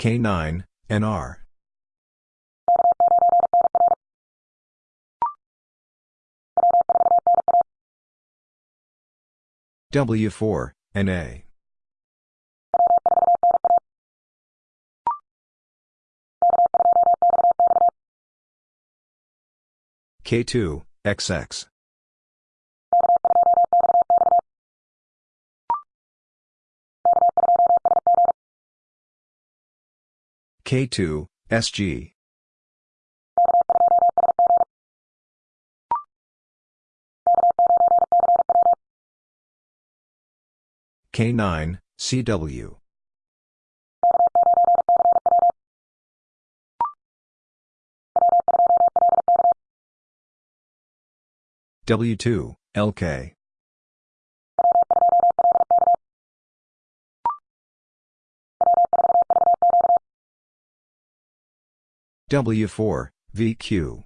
K9, NR. W4, NA. K2, XX. K2, SG. K9, CW. W2, LK. W4, VQ.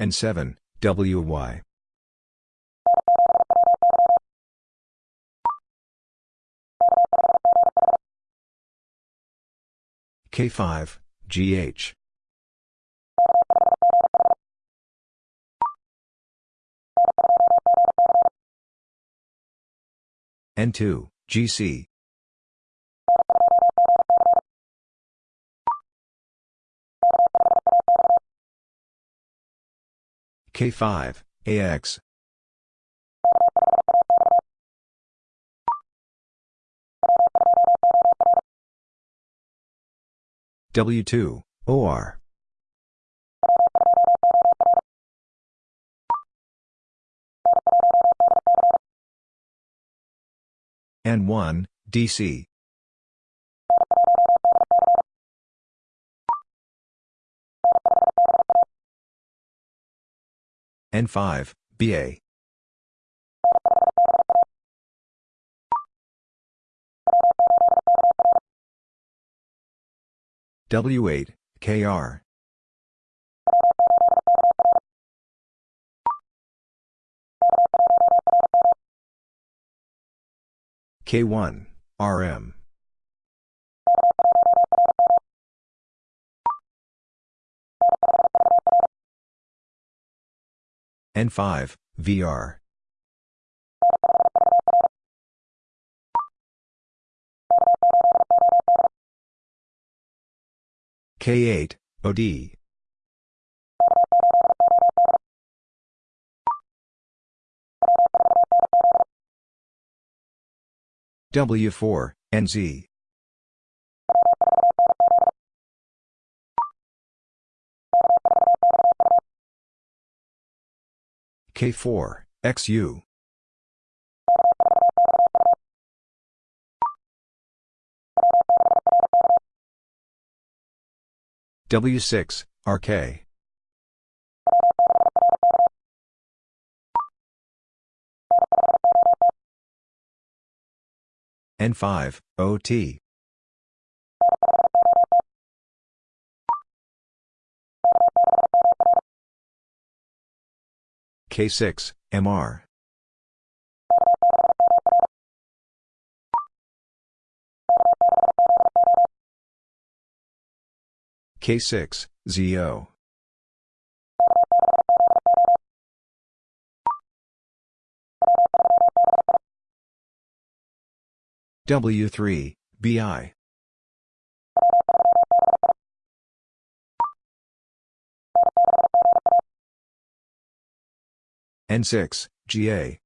N7, WY. K5, GH. N2, GC. K5, AX. W2, OR. N1, DC. N5, BA. W8, KR. K1, RM. N5, VR. K8, OD. W4, NZ. K4, XU. W6, RK. N5, OT. K6, MR. K6, ZO. W3, BI. N6, GA.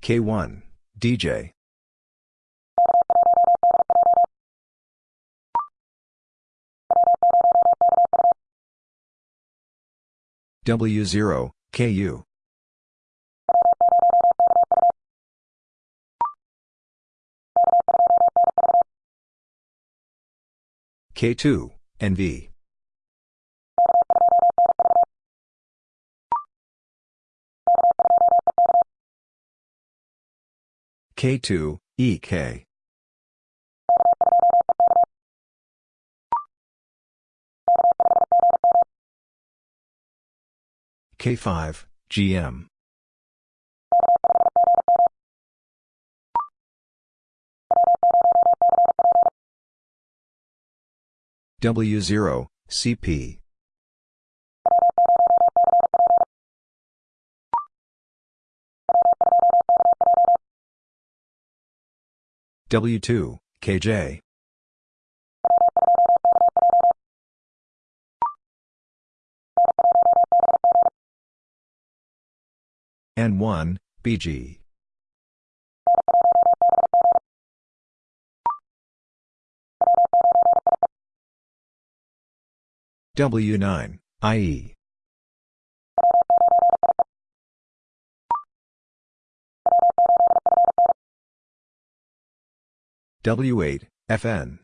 K1, DJ. W0, KU. K2, NV. K2, EK. K5, GM. W0, CP. W2, KJ. N1, BG. W9, IE. W8, FN.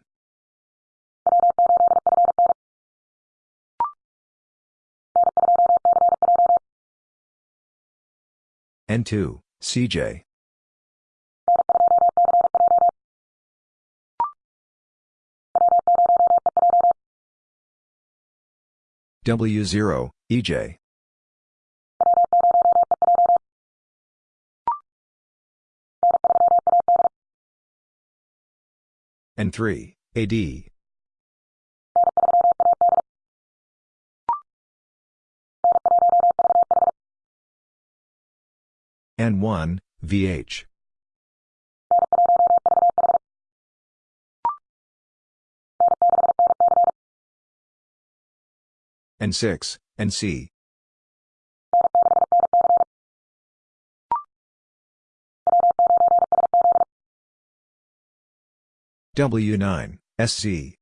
N2, CJ. W0, EJ. N3, AD. N1, VH. N6, NC. W9, SC.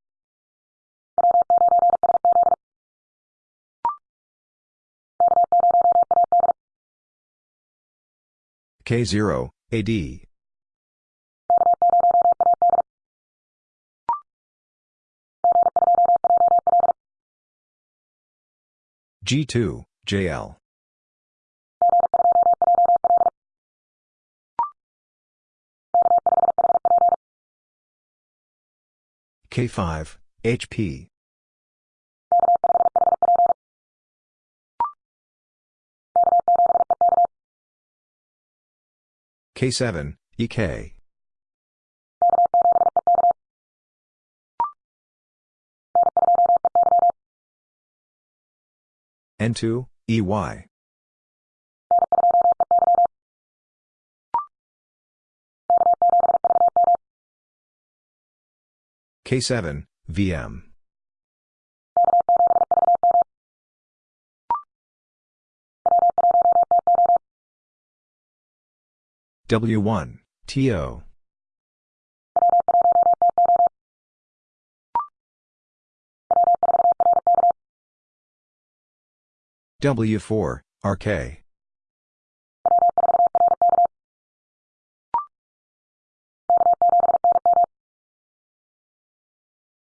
K0, AD. G2, JL. K5, HP. K7, EK. N2, EY. K7, VM. W1, TO. W4, RK.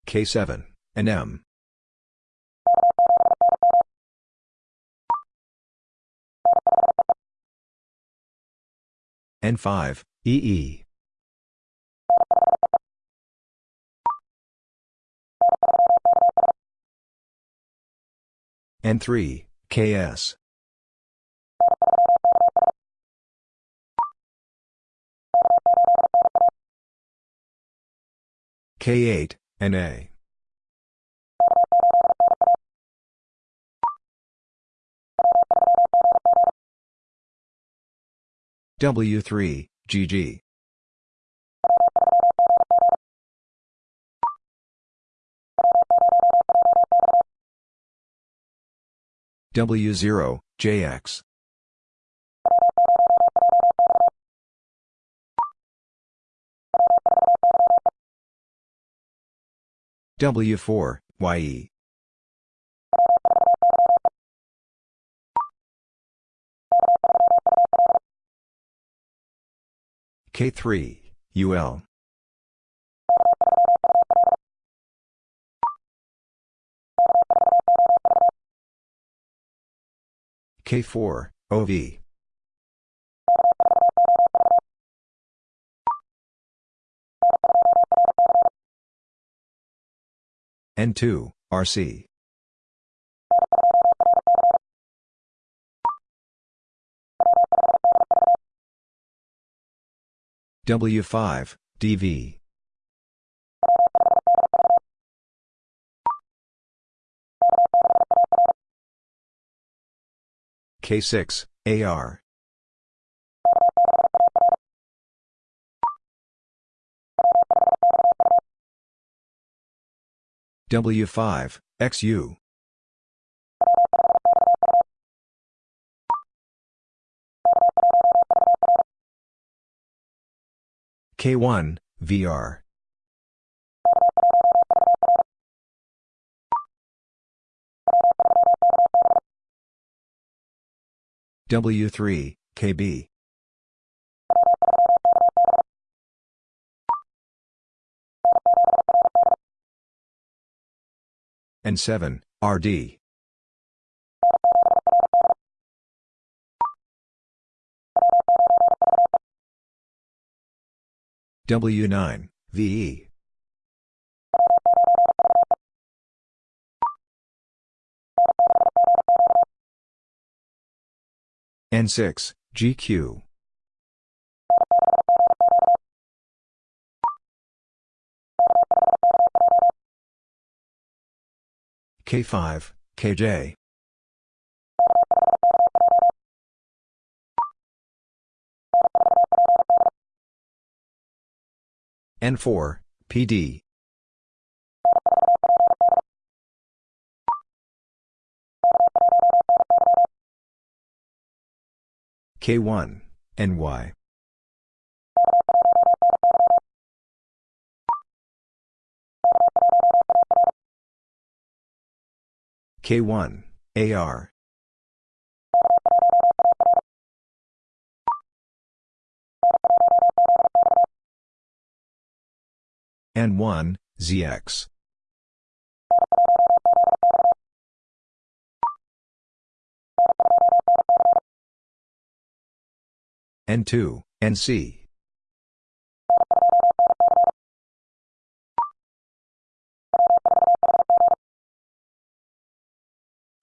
K7, NM. N5, EE. N3, KS. K8, NA. W3, GG. W0, JX. W4, YE. K3, UL. K4, OV. N2, RC. W5, DV. K6, AR. W5, XU. K1, VR. W3, KB. N7, RD. W9, VE. N6, GQ. K5, KJ. N4, PD. K1, NY. K1, AR. N1, ZX. N2, NC.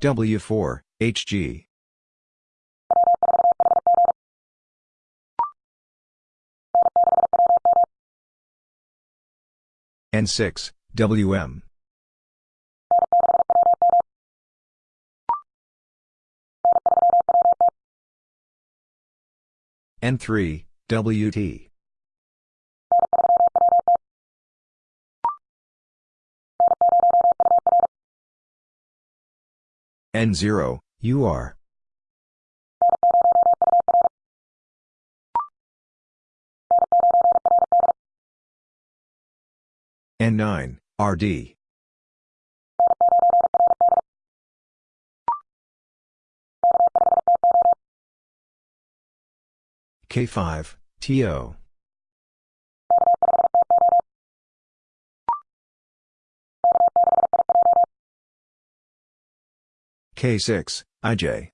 W4, HG. N6, WM. N3, WT. N0, UR. N9, RD. K5, TO. K6, IJ.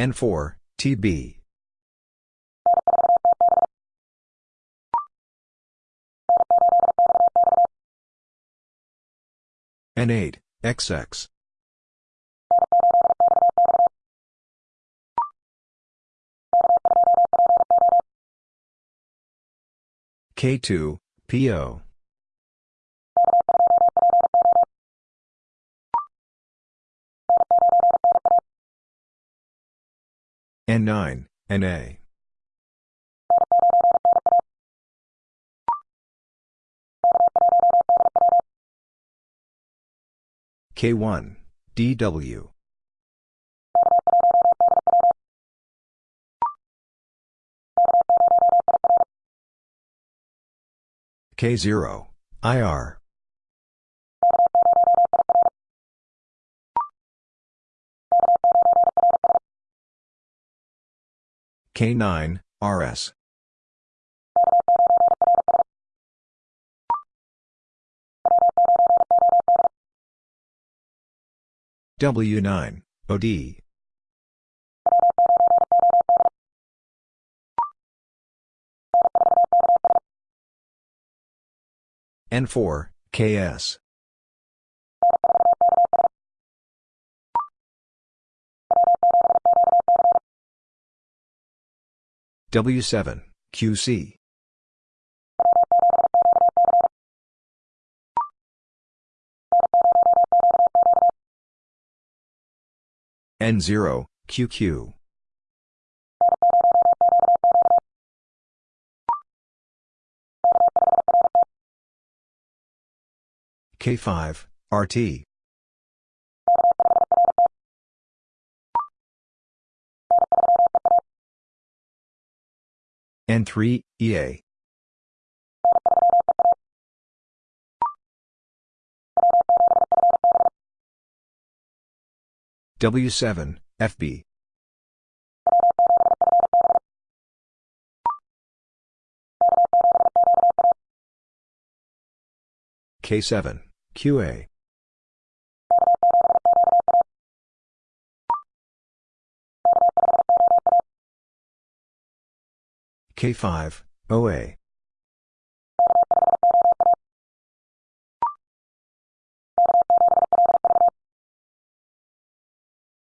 N4, TB. N8, XX. K2, PO. N9, NA. K1, DW. K0, IR. K9, RS. W9, OD. N4, KS. W7, QC. N0, QQ. K5, RT. N3, EA. W7, FB. K7, QA. K5, OA.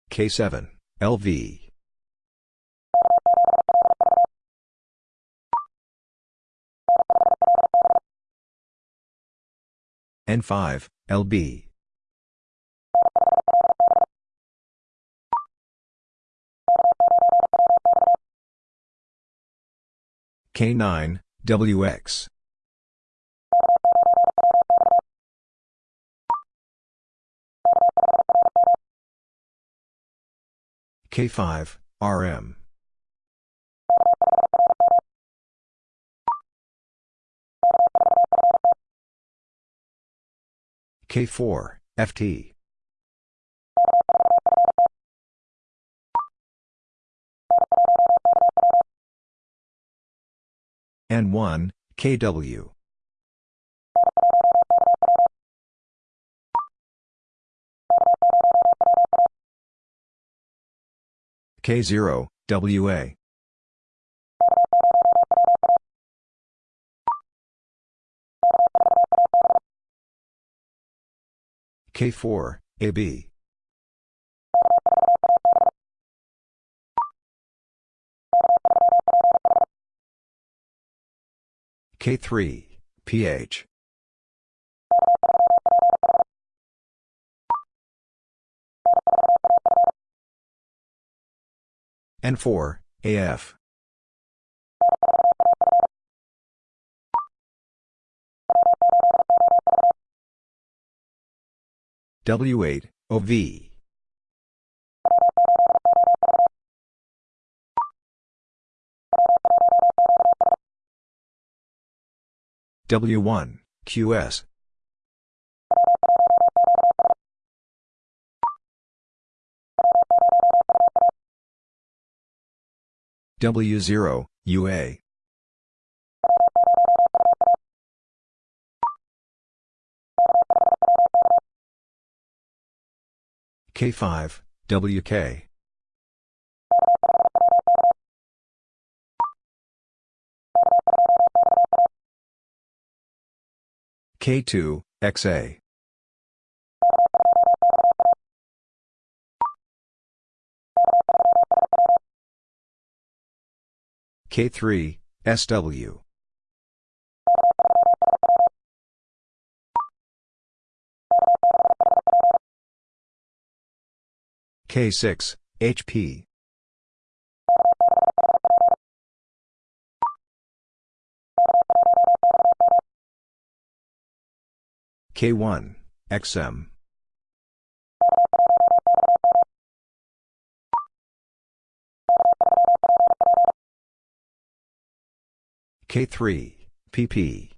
K7, LV. N5, LB. K9, WX. K5, RM. K4, FT. N1, KW. K0, WA. K4, AB. K3, PH. N4, AF. W8, OV. W1, QS. W0, UA. K5, WK. K2, XA. K3, SW. K6, HP. K1, XM. K3, PP.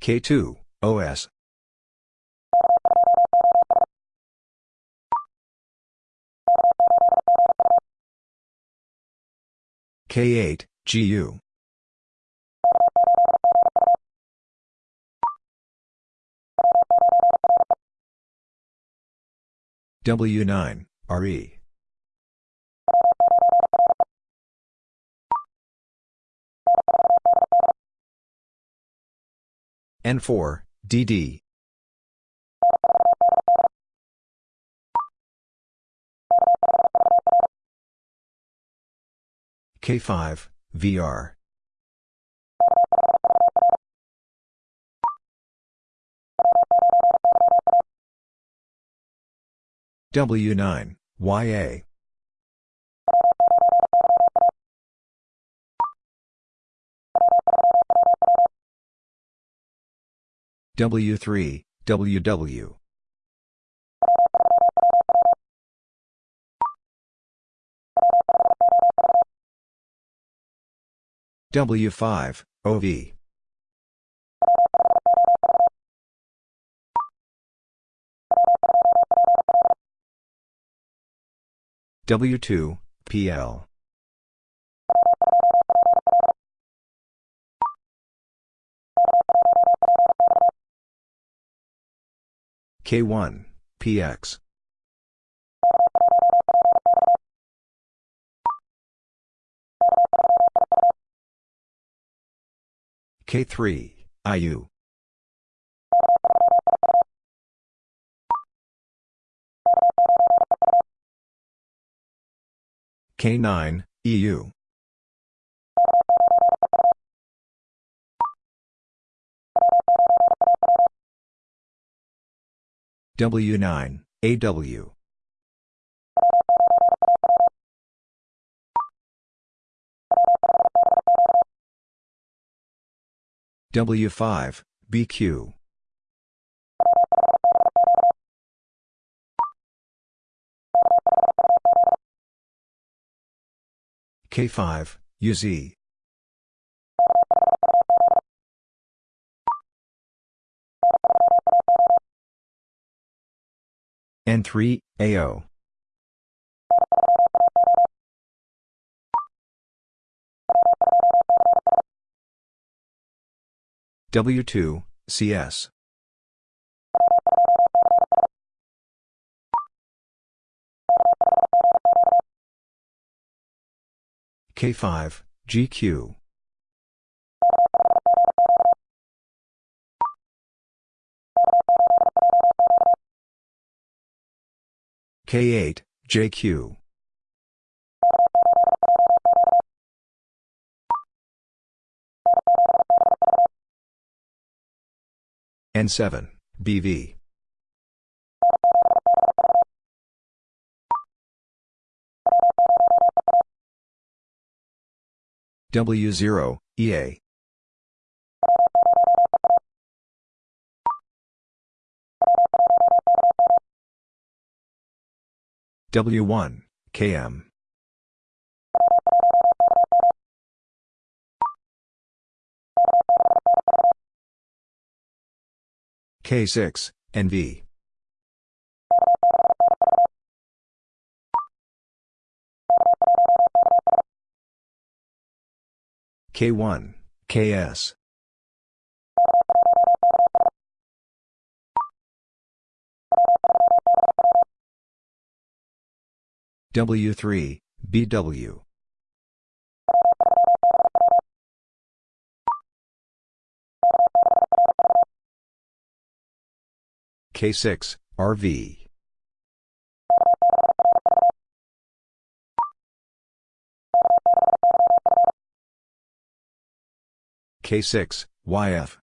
K2, OS. K8, GU. W9, RE. N4, DD. K5, VR. W9, YA. W3, WW. W5, OV. W2, PL. K1, PX. K3, IU. K9, EU. W9, AW. W5, BQ. K5, UZ. N3, AO. W2, CS. K5, GQ. K8, JQ. N7, BV. W0, EA. W1, KM. K6, NV. K1, KS. W3, BW. K6, RV. K6, YF.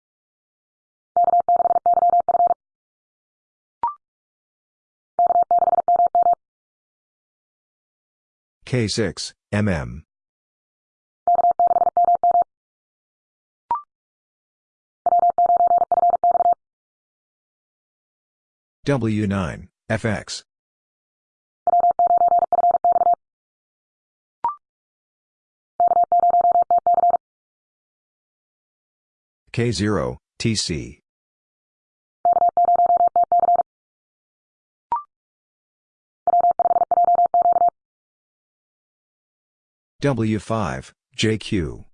K6, MM. W9, FX. K0, TC. W5, JQ.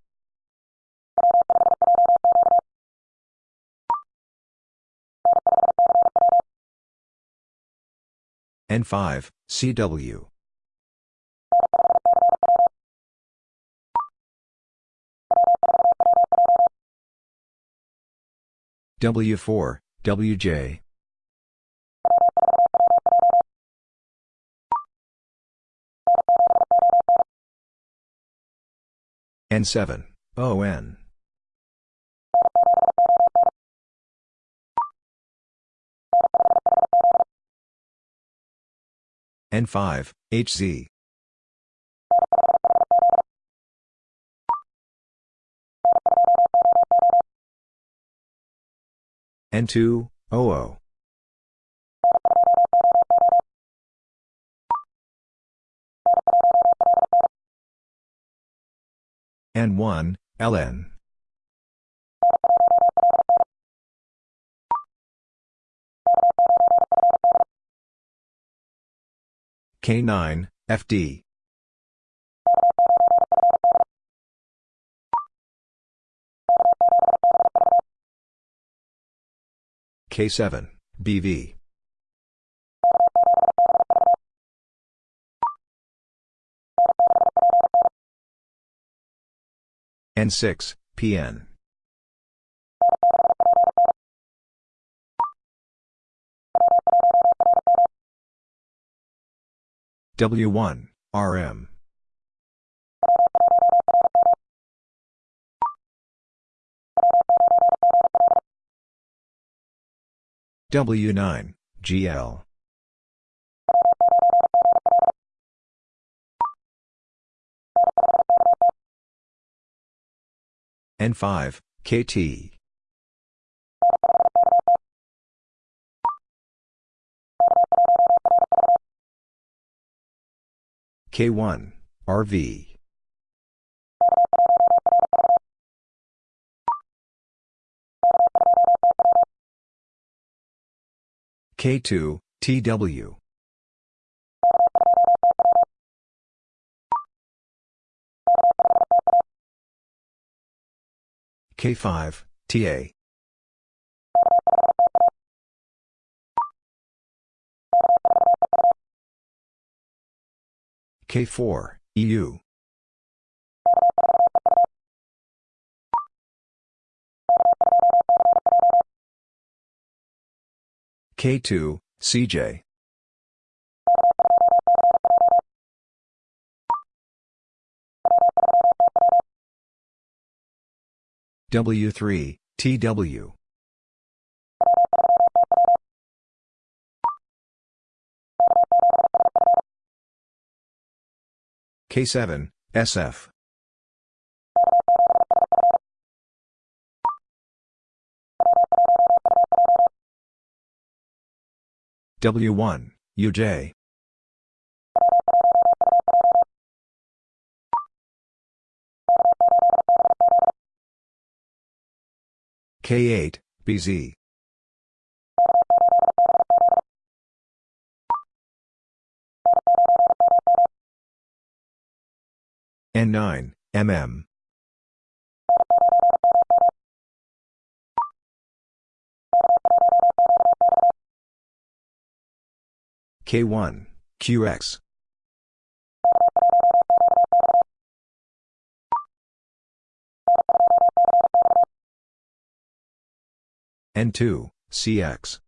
N5, CW. W4, WJ. N7, ON. N5, HZ. N2, OO. N1, LN. K9, FD. K7, BV. N6, PN. W1, RM. W9, GL. N5, KT. K1, RV. K2, TW. K5, TA. K4, EU. K2, CJ. W3, TW. K7, SF. W1, UJ. K8, BZ. N9, MM. K1, QX. N2, CX.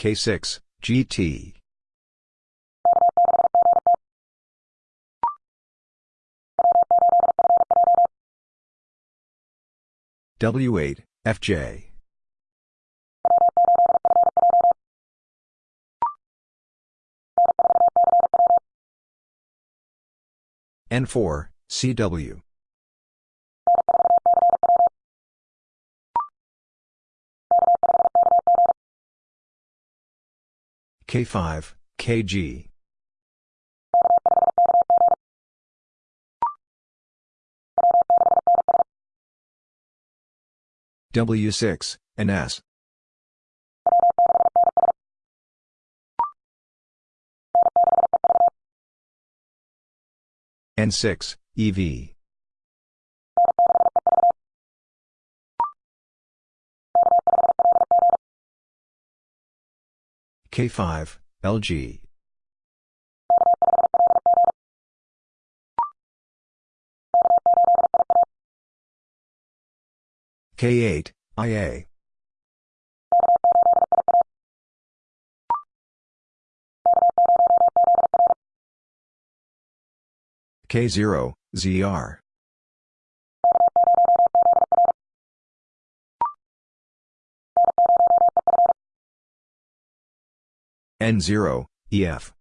K6, GT. W8, FJ. N4, CW. K5, KG. W6, NS. N6, EV. K5, LG. K8, IA. K0, ZR. N0, EF.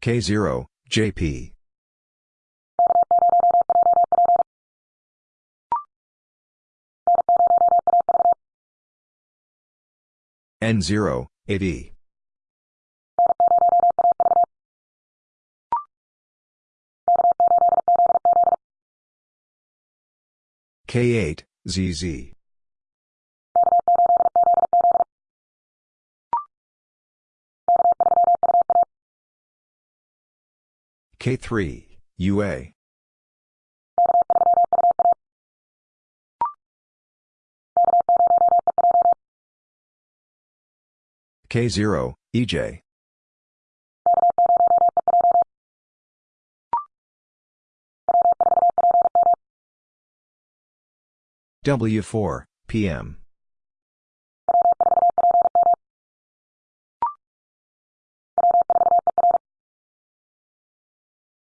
K0, JP. N0, AD. K8, ZZ. K3, UA. K0, EJ. W4, PM.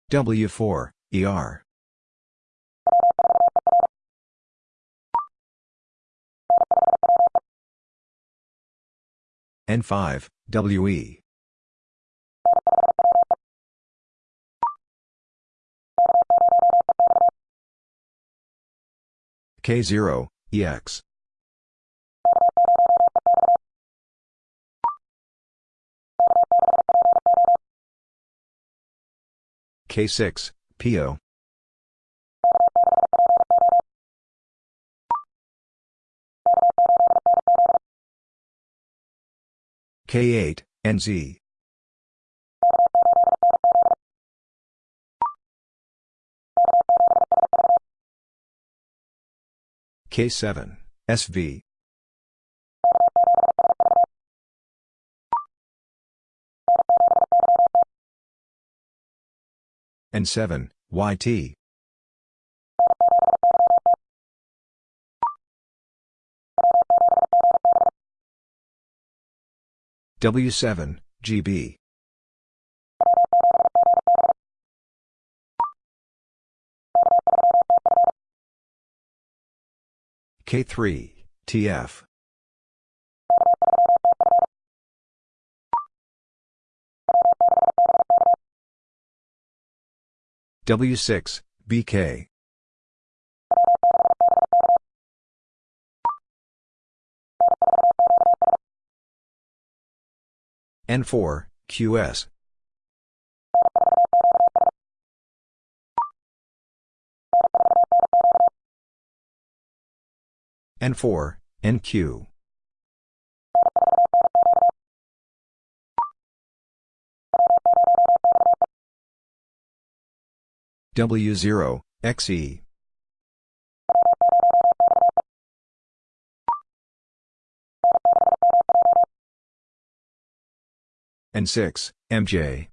W4, ER. N5, WE. K0, EX. K6, PO. K8, NZ. K7, SV. N7, YT. W7, GB. K3, TF. W6, BK. N4, QS. N4, NQ. W0, XE. N6, MJ.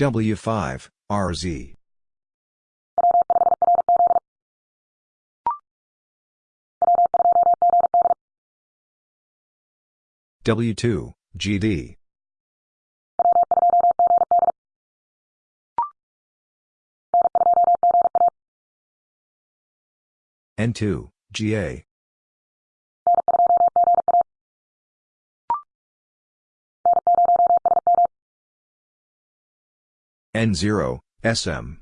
W5, RZ. W2, GD. N2, GA. N0, SM.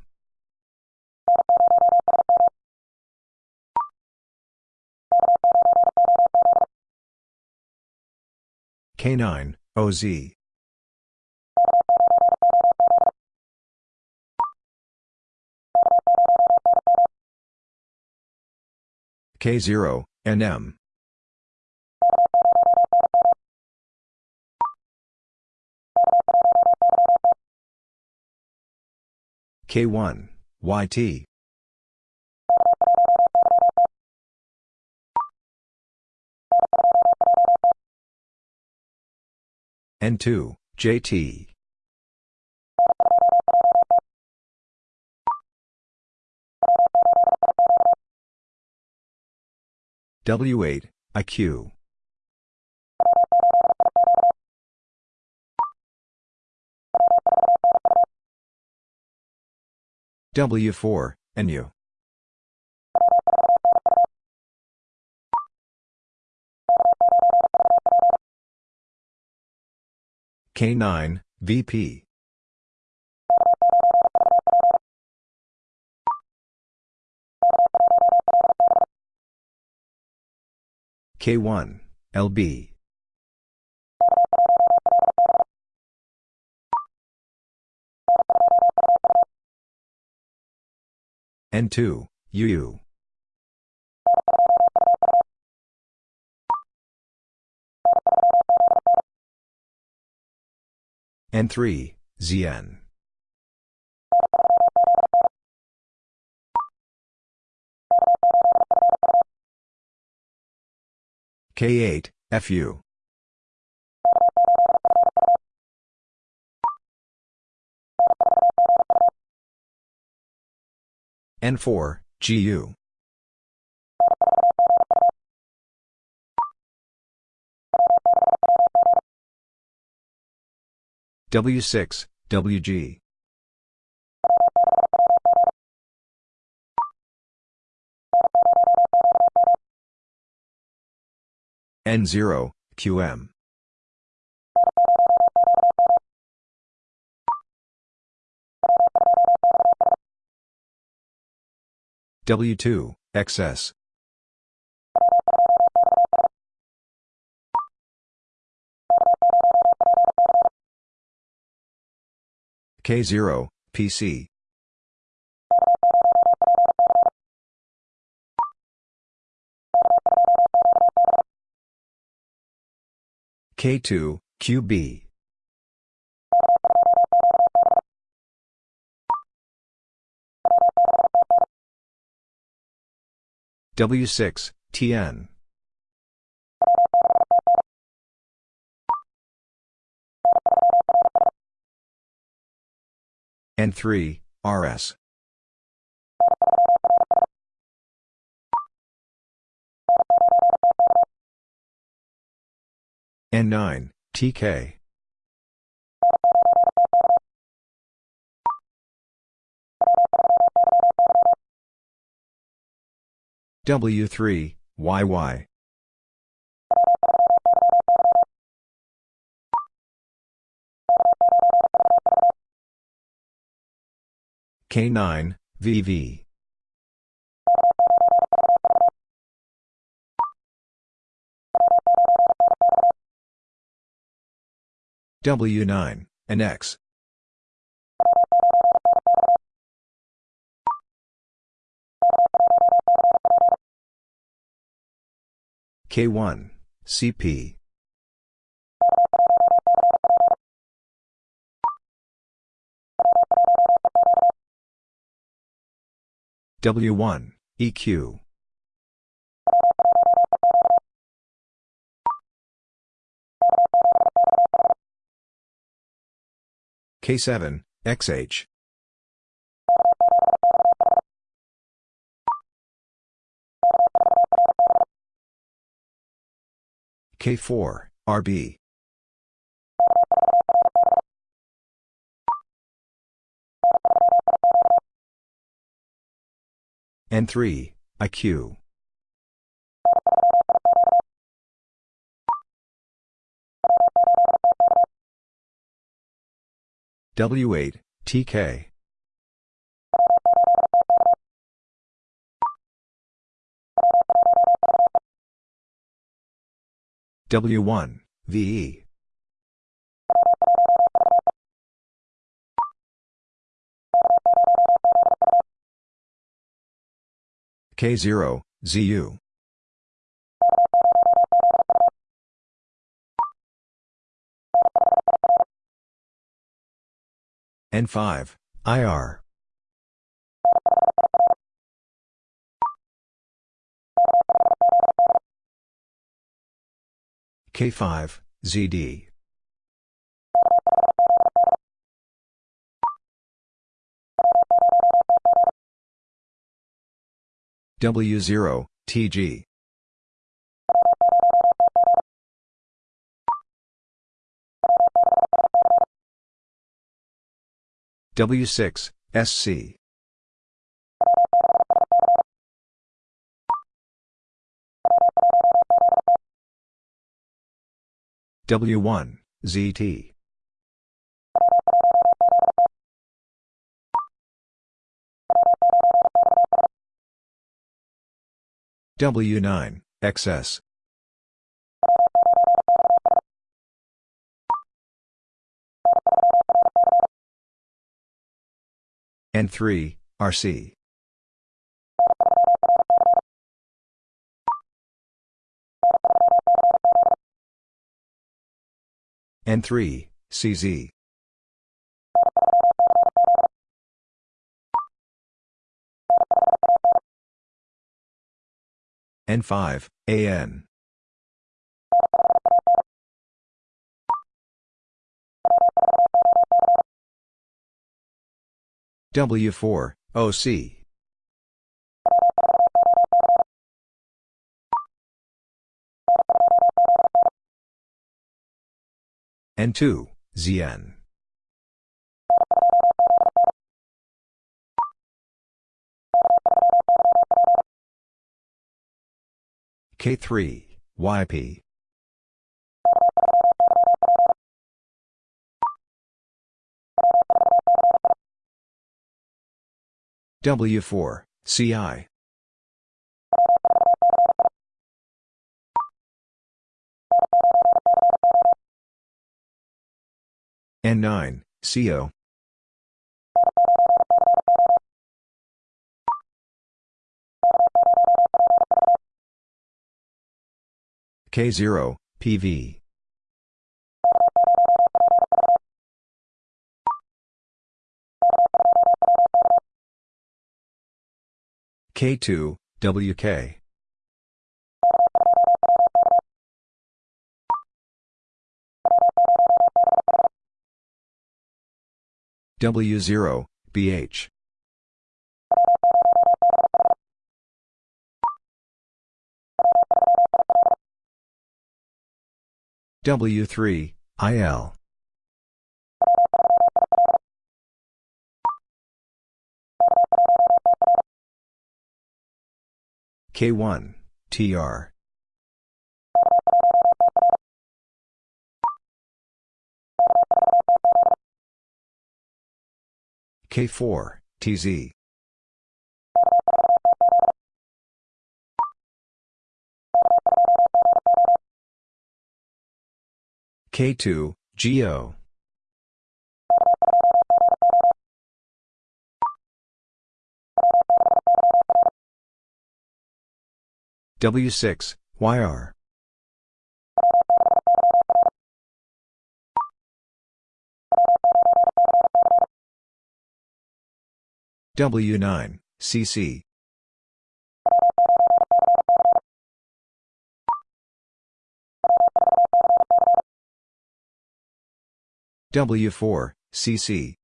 K9, OZ. K0, NM. K1, YT. N2, JT. W8, IQ. W4, NU. K9, VP. K1, LB. N2, UU. N3, ZN. K8, FU. N4, GU. W6, WG. N0, QM. W2, XS. K0, PC. K2, QB. W6, TN. N3, RS. N9, TK. W3, YY. K9, VV. W9, NX. K1, CP. W1, EQ. K7, XH. K4, RB. N3, IQ. W8, TK. W1, VE. K0, ZU. N5, IR. K5, ZD. W0, TG. W6, SC. W1, ZT. W9, XS. N3, RC. N3, CZ. N5, AN. W4, OC. N2, ZN. K3, YP. W4, CI. N9, CO. K0, PV. K2, WK. W0, BH. W3, IL. K1, TR. K4, TZ. K2, GO. W6, YR. W9, CC. W4, CC.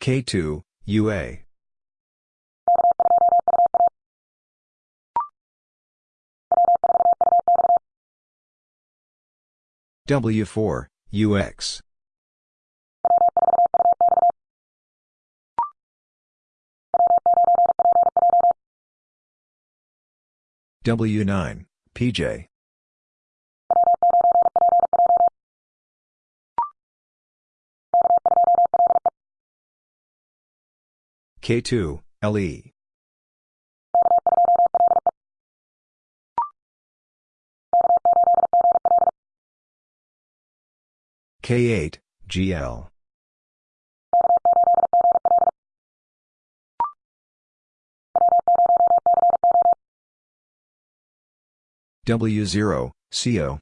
K2, UA. W4, UX. W9, PJ. K2, LE. K8, GL. W0, CO.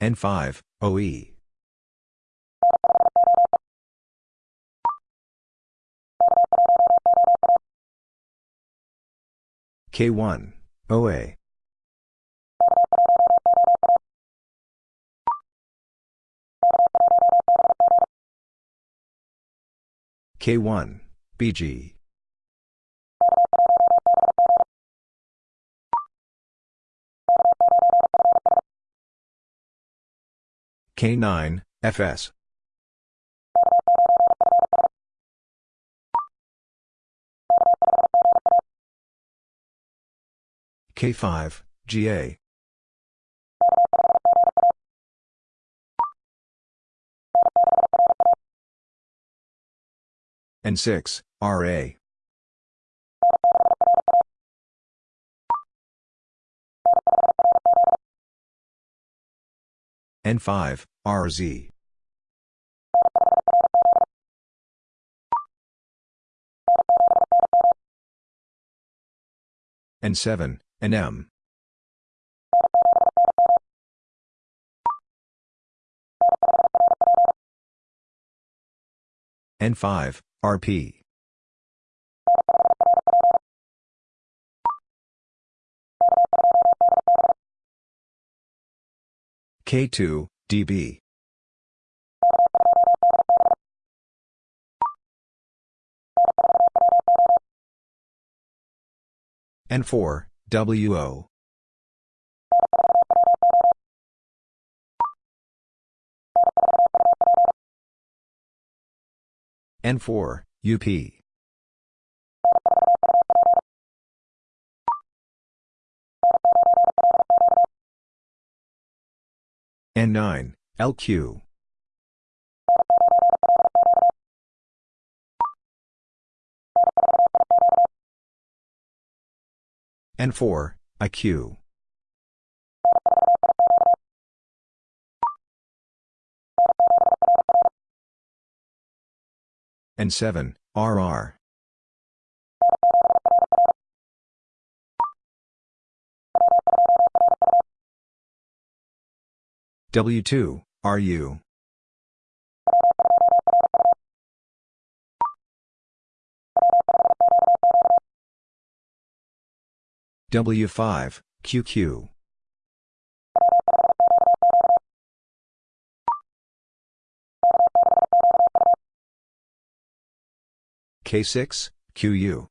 N5, OE. K1, OA. K1, BG. K9, FS. K5, GA. N6, RA. N5, RZ. N7, and M. N5, RP. K2, DB. N4, WO. N4, UP. N9, LQ. And 4, IQ. N7, RR. W2, RU. W5, QQ. K6, QU.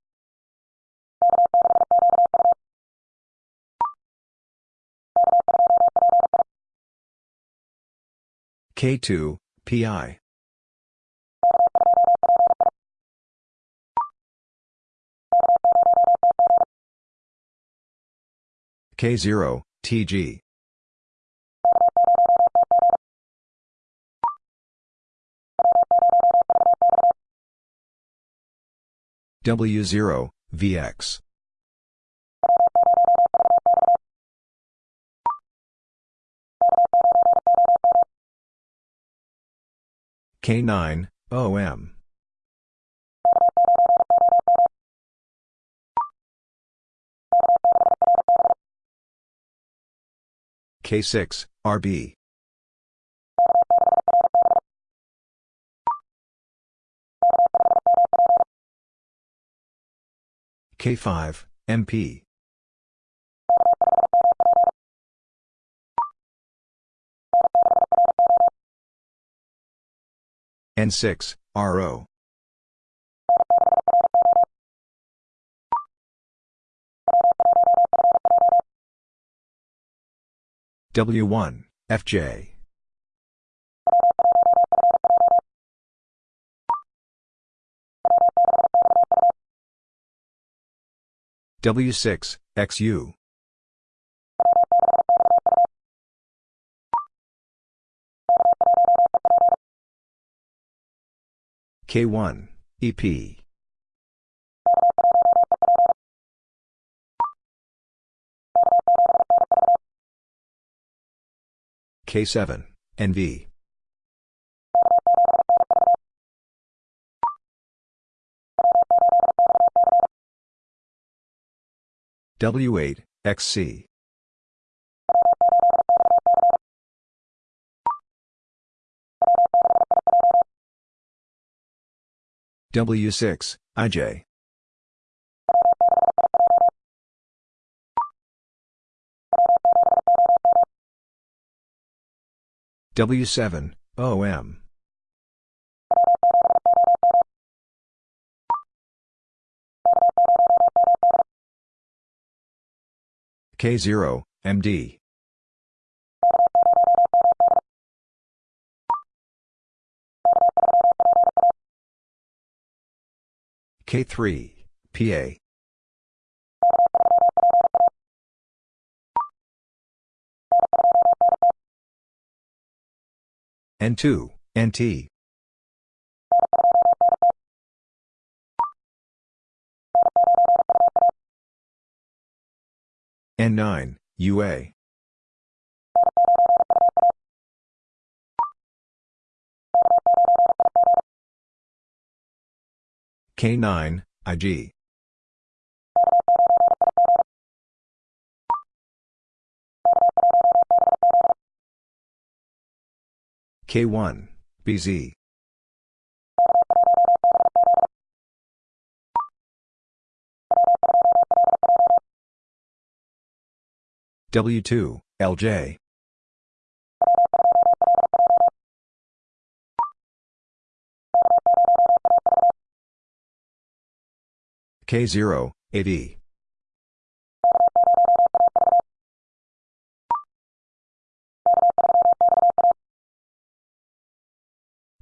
K2, PI. K0, TG. W0, VX. K9, OM. K6, RB. K5, MP. N6, RO. W1, FJ. W6, XU. K1, EP. K7, NV. W8, XC. W6, IJ. W7, OM. K0, MD. K3, PA. N2, NT. N9, UA. K9, IG. K1, BZ. W2, LJ. K0, AD.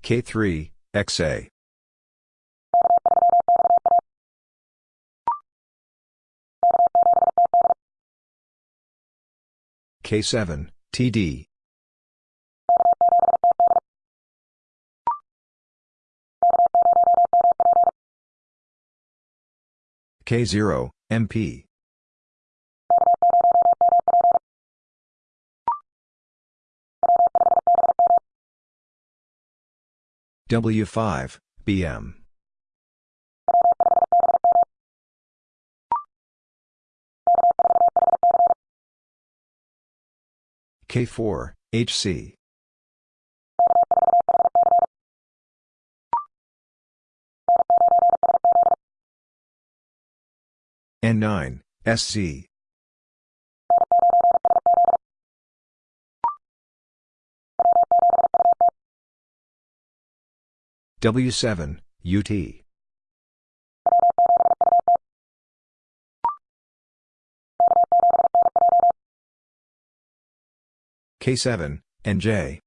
K3, XA. K7, TD. K0, MP. W5, BM. K4, HC. N9, SC. W7, UT. K7, NJ.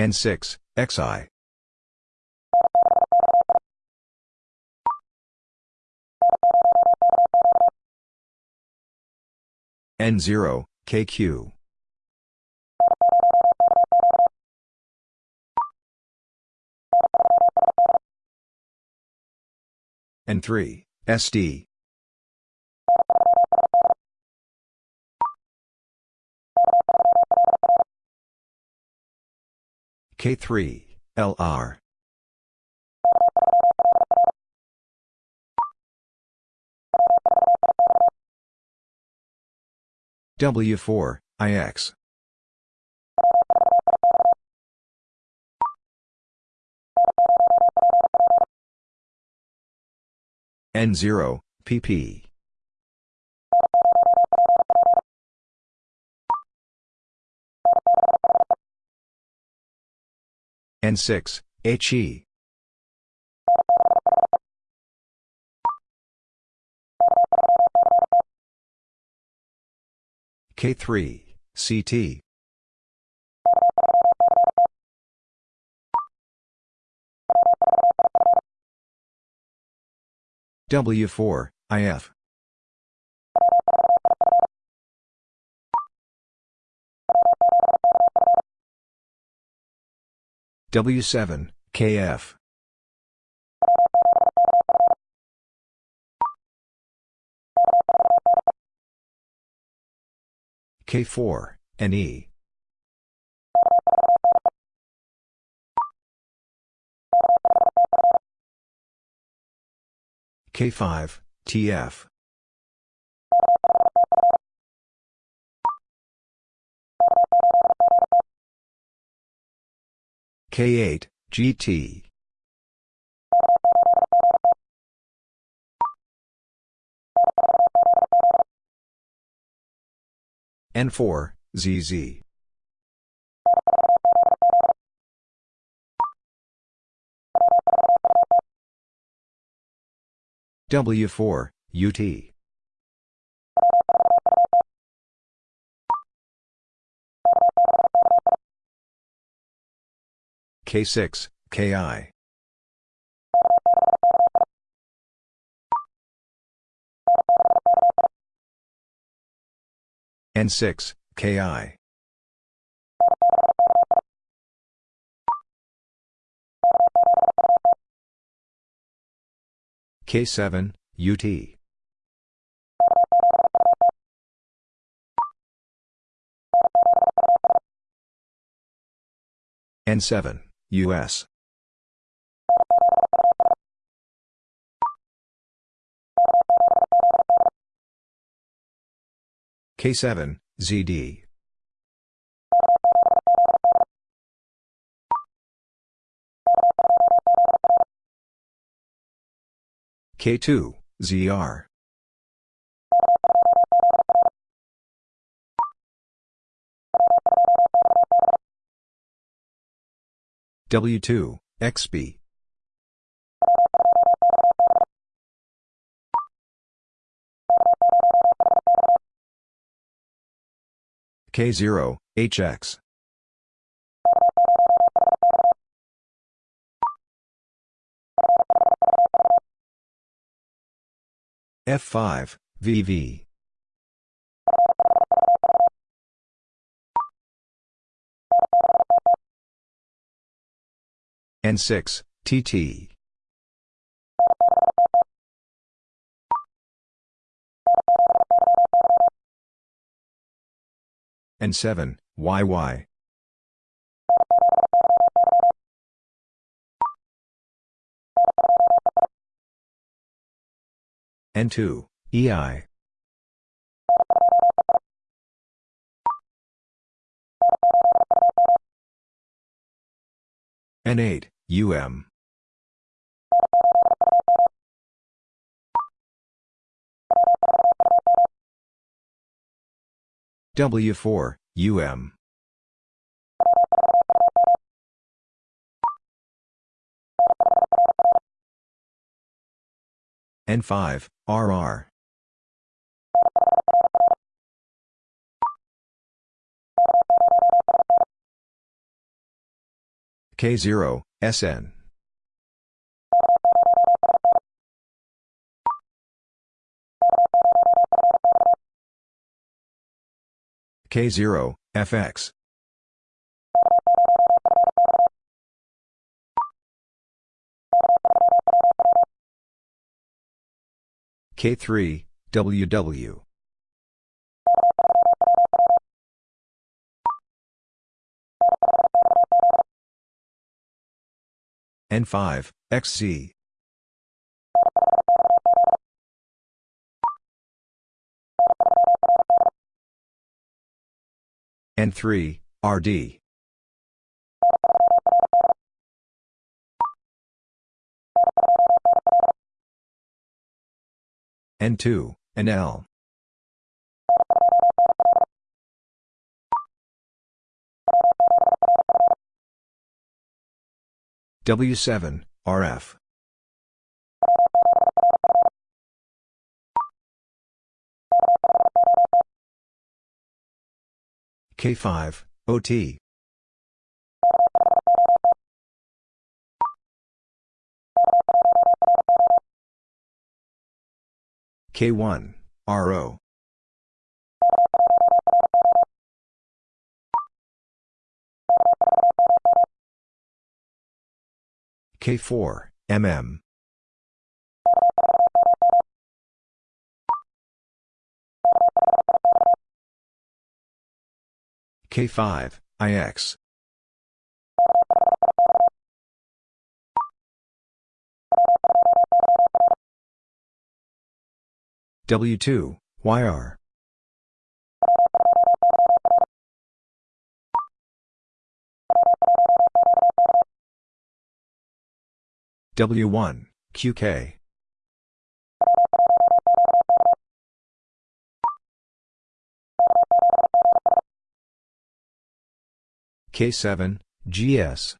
N6, XI. N0, KQ. N3, SD. K3, LR. W4, IX. N0, PP. N6, HE. K3, CT. W4, IF. W7, KF. K4, NE. K5, TF. K8, GT. N4, ZZ. W4, UT. K6, KI. N6, KI. K7, UT. N7, US. K7, ZD. K2, ZR. W2, XB. K0, HX. F5, VV. N6, TT. N7, YY. N2, EI. N8, UM. W4, UM. N5, RR. K0, SN. K0, FX. K3, WW. N5, XZ. N3, RD. N2, NL. W7, RF. K5, OT. K1, RO. K4, MM. K5, IX. W2, YR. W1, QK. K7, GS.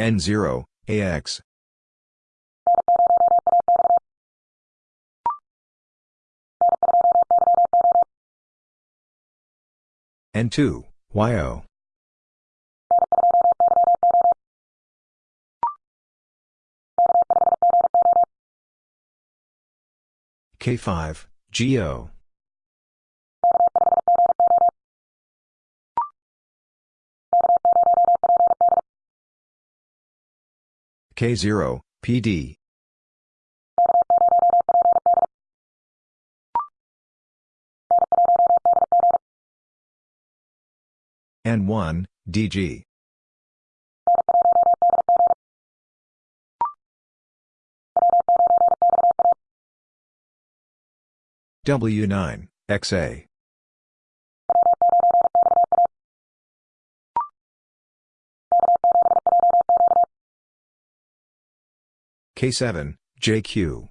N0, AX. N2, YO. K5, GO. K0, PD. N1, DG. W9, XA. K7, JQ.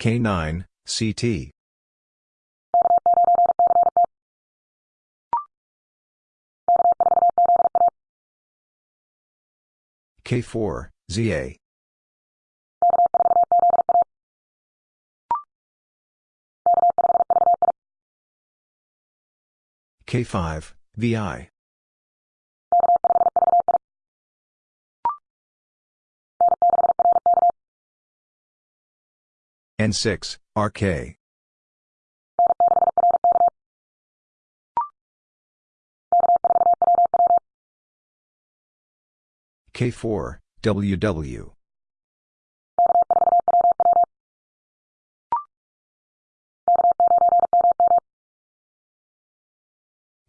K9, CT. K4, ZA. K5, VI. N6, RK. K4, WW.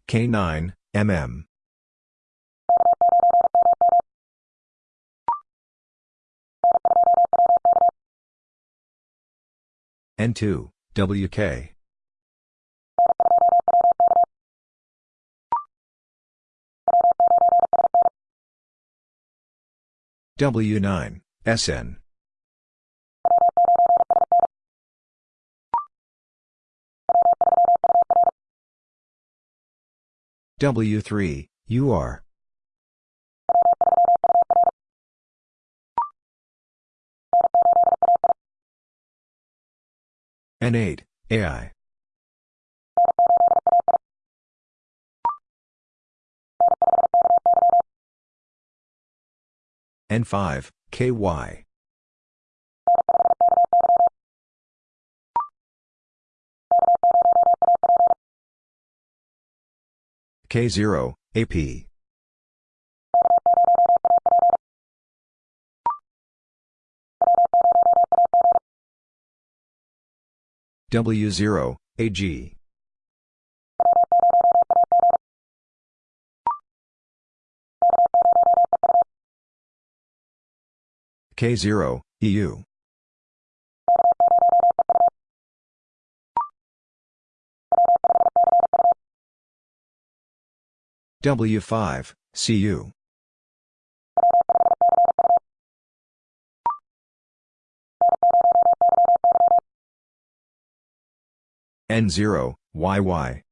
K9, MM. N2, WK. W9, SN. W3, UR. N8, AI. N5, KY. K0, AP. W0, AG. K0, EU. W5, CU. N0, YY.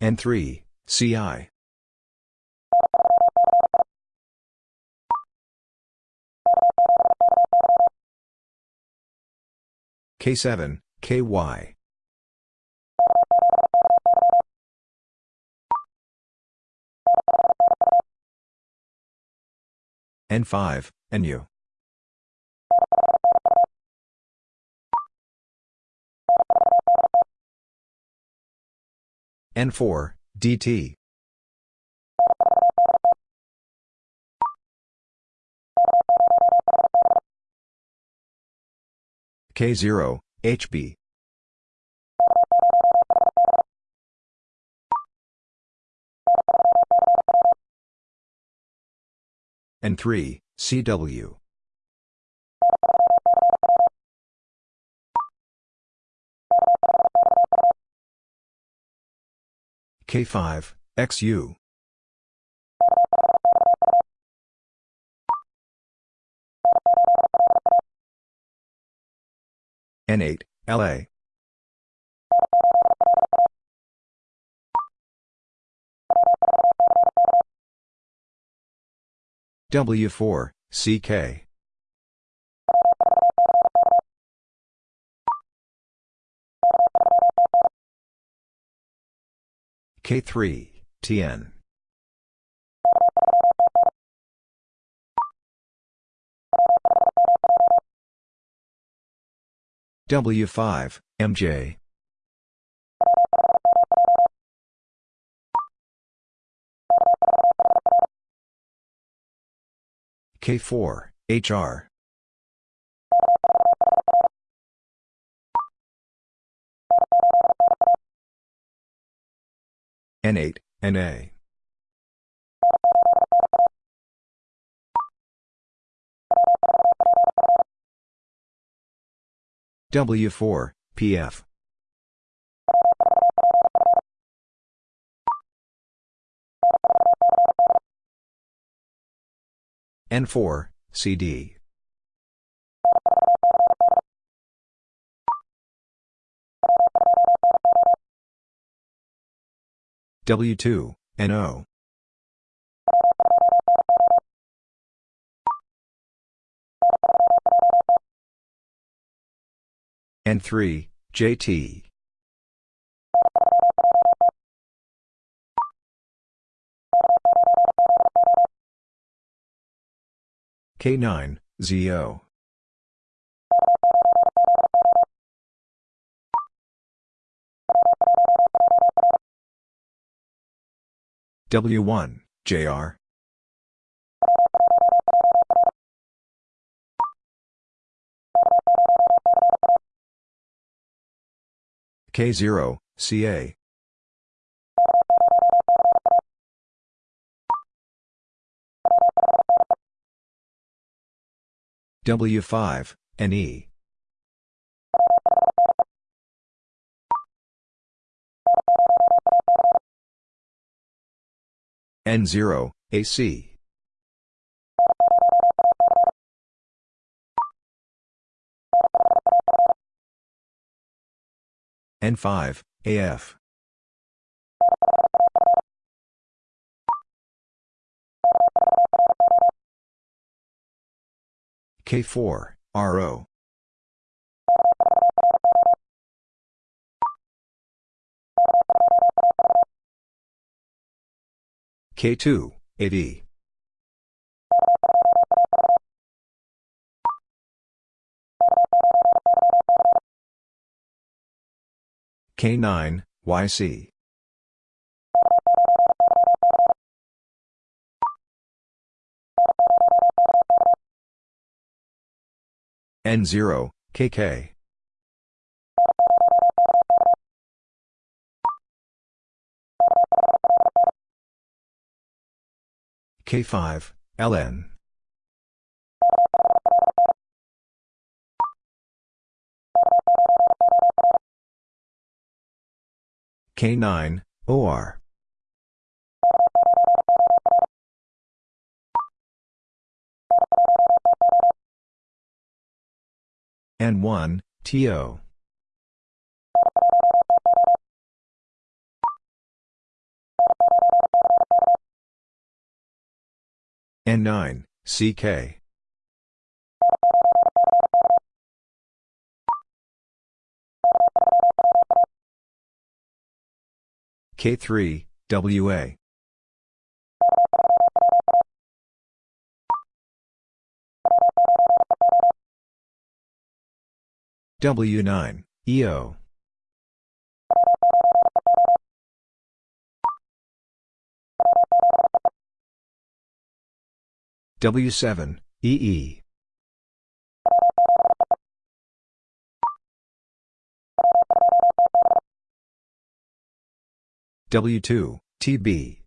N3, CI. K7, KY. N5, NU. N4, DT. K0, HB. N3, CW. K5, XU. N8, LA. W4, CK. K3, TN. W5, MJ. K4, HR. N8, NA. W4, PF. N4, CD. W2, NO. N3, JT. K9, ZO. W1, JR. K0, CA. W5, NE. N0, AC. N5, AF. K4, RO. K2, AD. K9, YC. N0, KK. K5, LN. K9, OR. N1, TO. N9, CK. K3, WA. W9, EO. W7, EE. W2, TB.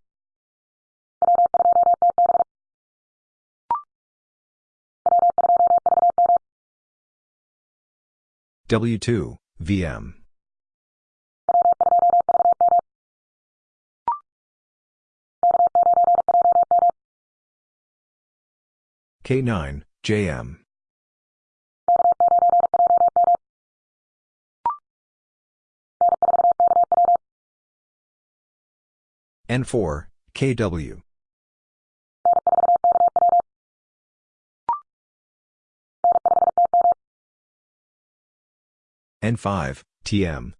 W2, VM. K9, JM. N4, KW. N5, TM.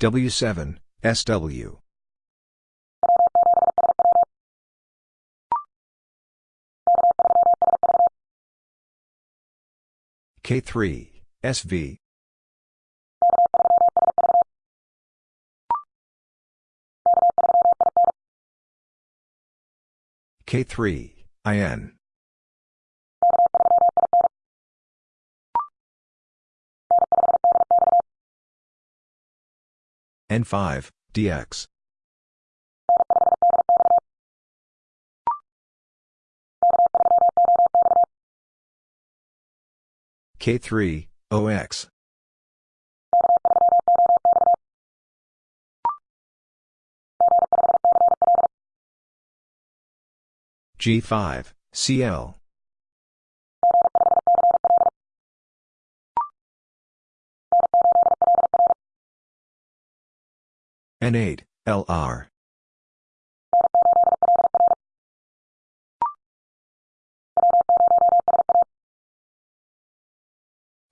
W7, SW. K3, SV. K3, IN. N5, DX. K3, OX. G5, CL. N8, LR.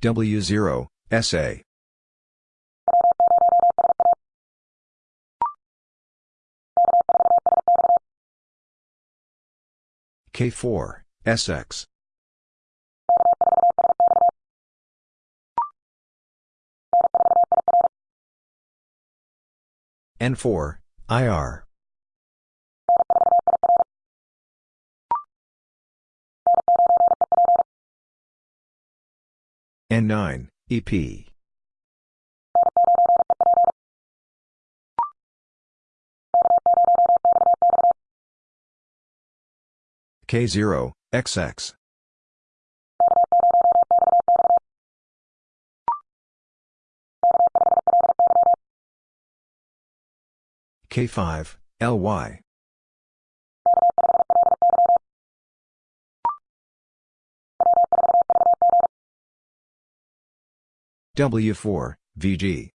W0, SA. K4, SX. N4, IR. N9, EP. K0, XX. K5, LY. W4, VG.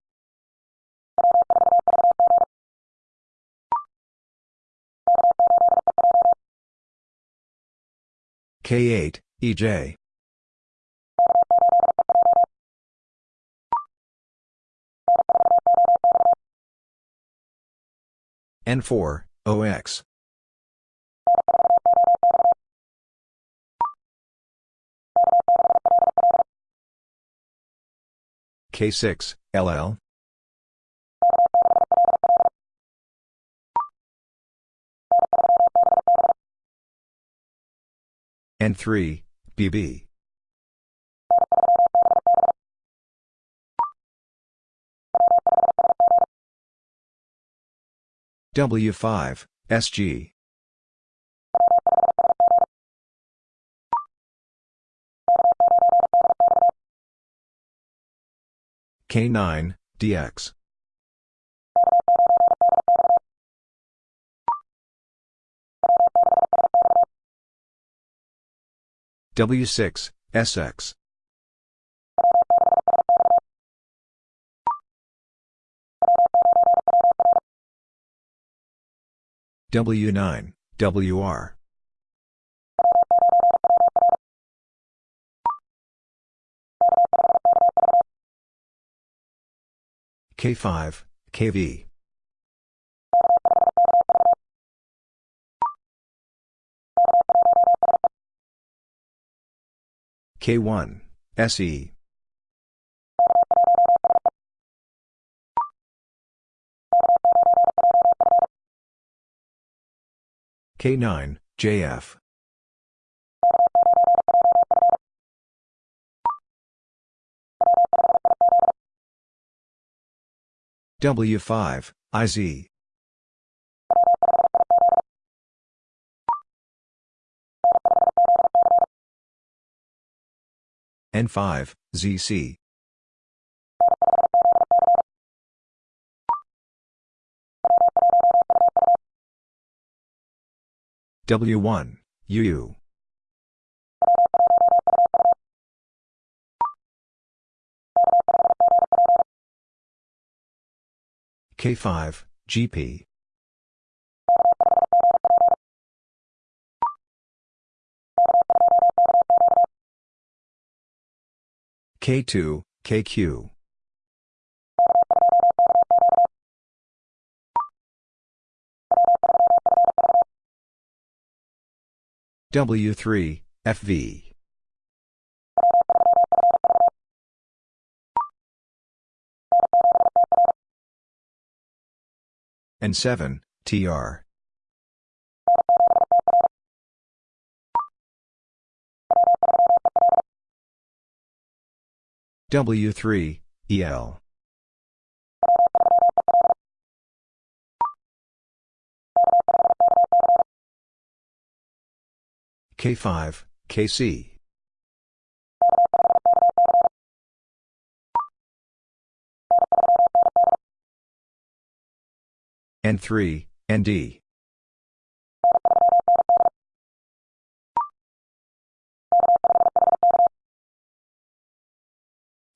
K8, EJ. N4, OX. K6, LL. N3, BB. W5, SG. K9, DX. W6, SX. W9, WR. K5, KV. K1, SE. K9, JF. W5, IZ. N5, ZC. W1, UU. K5, GP. K2, KQ. W3, FV. N7, TR. W3, EL. K5, KC. N3, ND.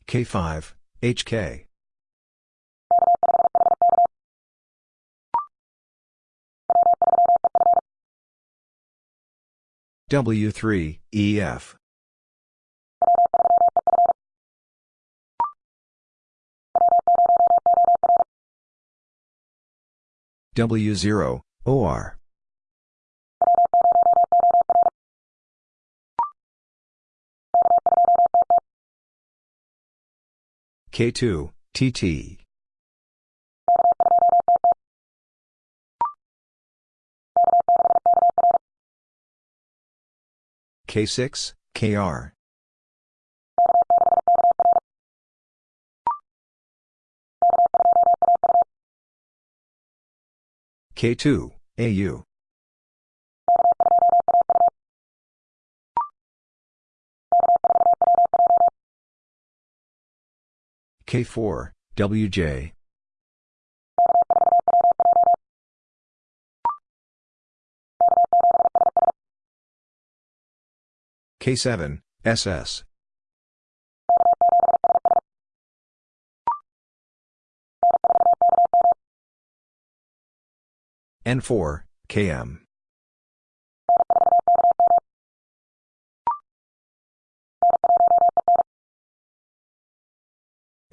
K5, HK. W3, EF. W0, OR. K2, TT. K6, KR. K2, AU. K4, WJ. K7, SS. N4, KM.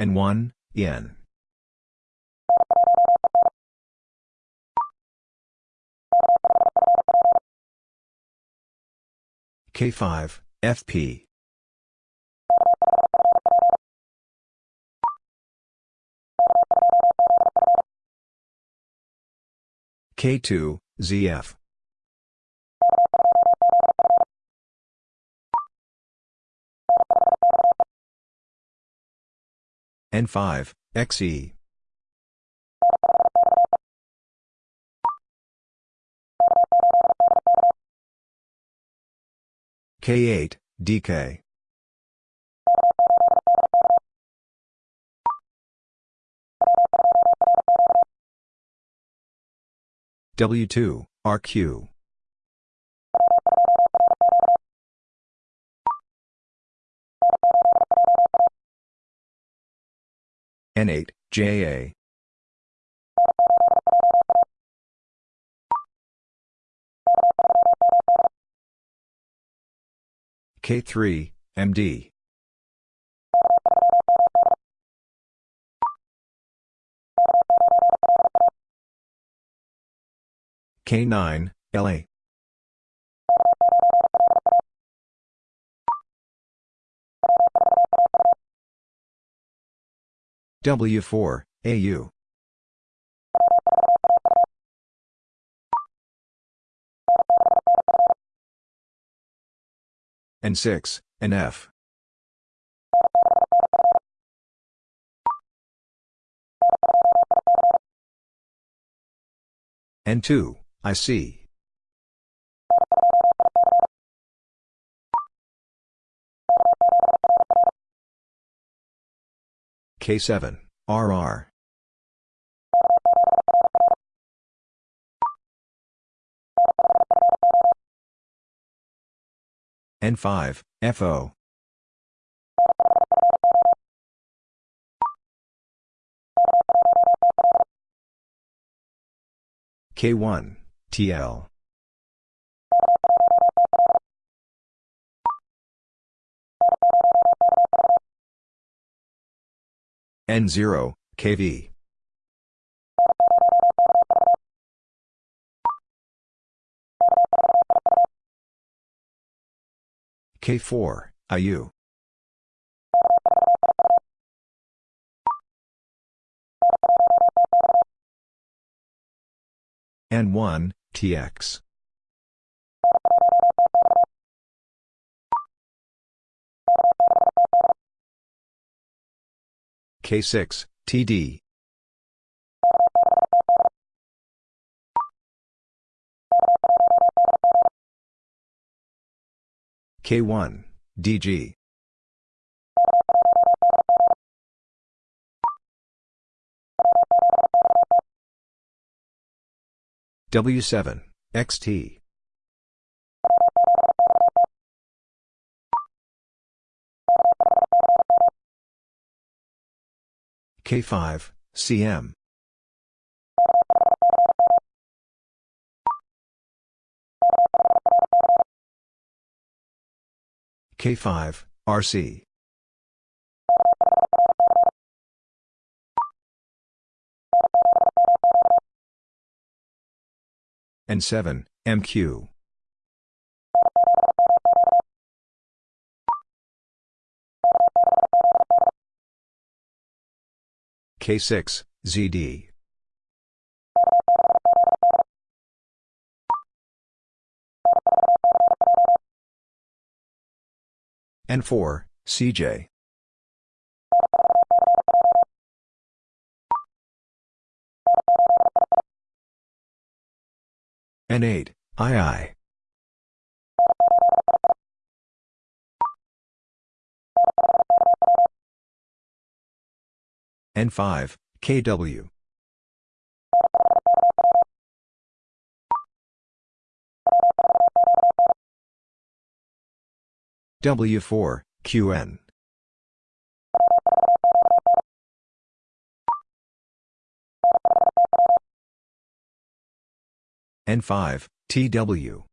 N1, EN. K5, FP. K2, ZF. N5, XE. K8, DK. W2, RQ. N8, JA. K3, MD. K9, LA. W4, AU. N6, NF. N2, IC. K7, RR. N5, FO. K1, TL. N0, KV. K4, IU. N1, TX. K6, TD. K1, DG. W7, XT. K5, CM. K5, RC. N7, MQ. K6, ZD. N4, CJ. N8, II. N5, KW. W4, QN. N5, TW.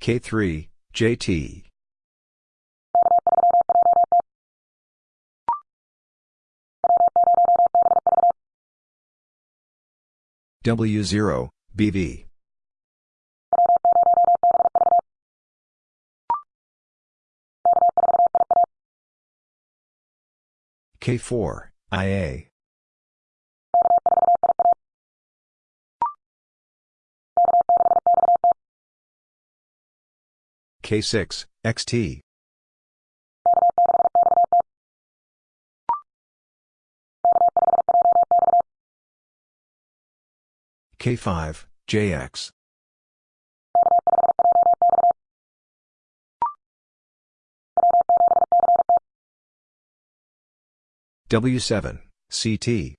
K3, JT. W0, BV. K4, IA. K6, XT. K5, JX. W7, CT.